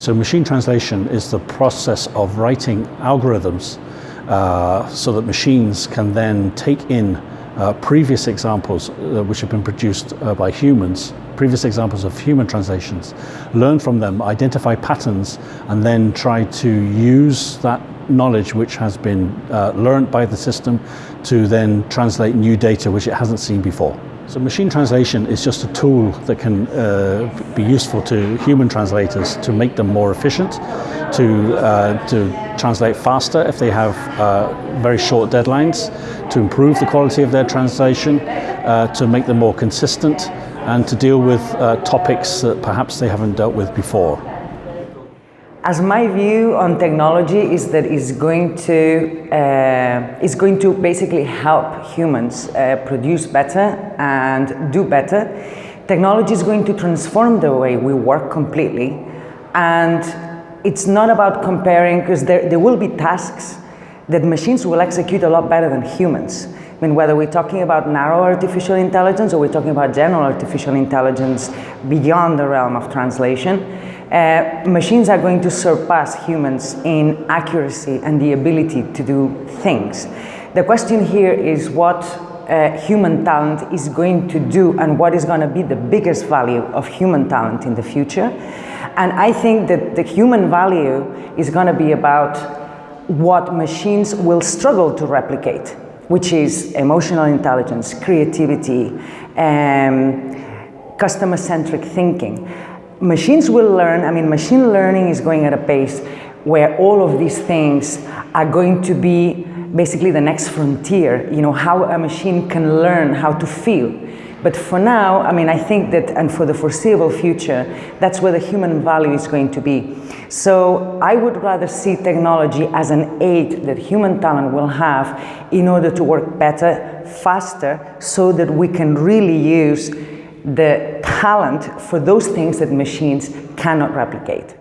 So machine translation is the process of writing algorithms uh, so that machines can then take in uh, previous examples uh, which have been produced uh, by humans, previous examples of human translations, learn from them, identify patterns, and then try to use that knowledge which has been uh, learned by the system to then translate new data which it hasn't seen before. So machine translation is just a tool that can uh, be useful to human translators to make them more efficient, to, uh, to translate faster if they have uh, very short deadlines, to improve the quality of their translation, uh, to make them more consistent, and to deal with uh, topics that perhaps they haven't dealt with before. As my view on technology is that it's going to, uh, it's going to basically help humans uh, produce better and do better. Technology is going to transform the way we work completely and it's not about comparing because there, there will be tasks that machines will execute a lot better than humans. I mean, whether we're talking about narrow artificial intelligence or we're talking about general artificial intelligence beyond the realm of translation, uh, machines are going to surpass humans in accuracy and the ability to do things. The question here is what uh, human talent is going to do and what is going to be the biggest value of human talent in the future. And I think that the human value is going to be about what machines will struggle to replicate which is emotional intelligence, creativity, um, customer-centric thinking. Machines will learn, I mean, machine learning is going at a pace where all of these things are going to be basically the next frontier, you know, how a machine can learn how to feel. But for now, I mean, I think that, and for the foreseeable future, that's where the human value is going to be. So I would rather see technology as an aid that human talent will have in order to work better, faster, so that we can really use the talent for those things that machines cannot replicate.